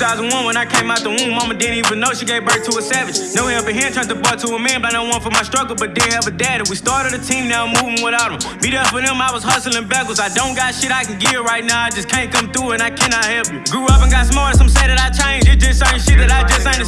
2001 when I came out the womb, mama didn't even know she gave birth to a savage. No help in hand, turned the boy to a man, but no one for my struggle, but did have a daddy. We started a team, now I'm moving without him. Be up for them, I was hustling backwards. I don't got shit I can give right now, I just can't come through and I cannot help you. Grew up and got smart, some say that I changed. it just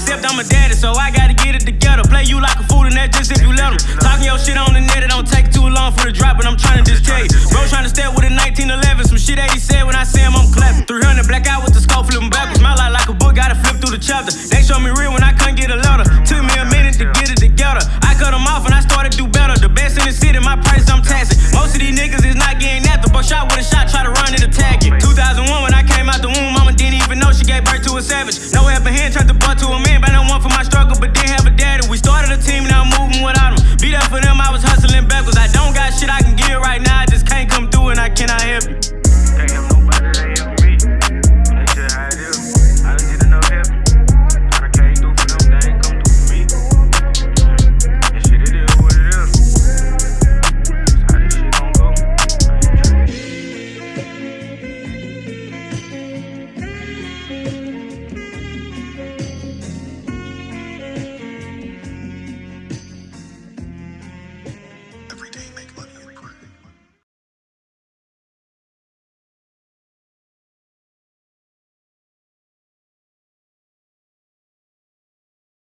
that accept. I'm daddy, so I gotta get it together. Play you like a fool, and that's just if you let them. Talking your shit on the net, it don't take too long for the drop, but I'm trying to just tell you. Bro, trying to step with a 1911, some shit that he said when I see him, I'm clapping. 300 black out with the scope, flipping backwards. My life like a book, gotta flip through the chapter. They show me real when I couldn't get a letter. Took me a minute to get it together. I cut them off and I started to do better. The best in the city, my price I'm taxing. Most of these niggas